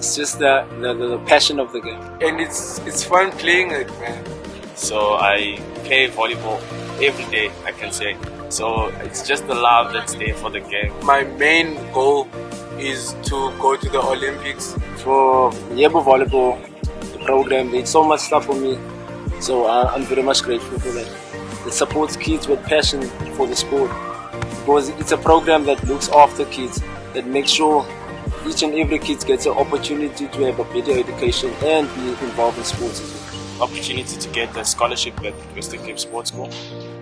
it's just the, the, the passion of the game. and it's it's fun playing it, man. So I play volleyball every day, I can say. So it's just the love that's there for the game. My main goal is to go to the Olympics. For Yebo Volleyball, the program, did so much stuff for me. So uh, I'm very much grateful for that. It supports kids with passion for the sport. Because it's a program that looks after kids, that makes sure each and every kid gets an opportunity to have a better education and be involved in sports as well. Opportunity to get a scholarship at Western Cape Sports School.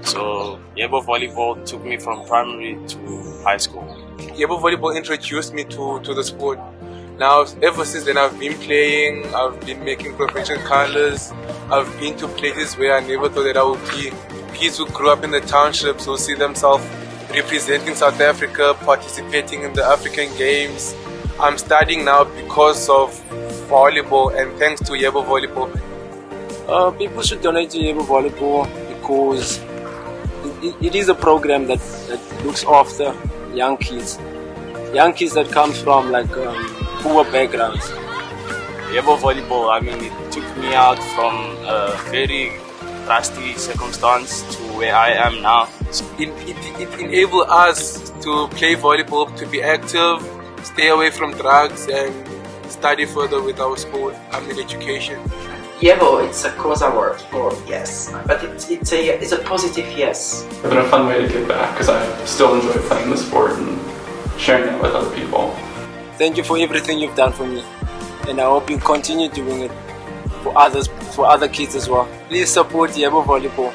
So Yebo Volleyball took me from primary to high school. Yebo Volleyball introduced me to, to the sport. Now, ever since then, I've been playing, I've been making professional colors, I've been to places where I never thought that I would be. Kids who grew up in the townships who see themselves representing South Africa, participating in the African Games. I'm studying now because of volleyball and thanks to Yebo Volleyball. Uh, people should donate to Yebo Volleyball because it, it, it is a program that, that looks after young kids. Young kids that come from like um, poor backgrounds. Yebo Volleyball, I mean, it took me out from a very rusty circumstance to where I am now. It, it, it enables us to play volleyball, to be active, stay away from drugs, and study further with our school, I mean education. Yebo, it's a Xhosa word, for yes, but it's, it's a it's a positive yes. It's been a fun way to give back because I still enjoy playing the sport and sharing that with other people. Thank you for everything you've done for me, and I hope you continue doing it for others, for other kids as well. Please support Yebo Volleyball.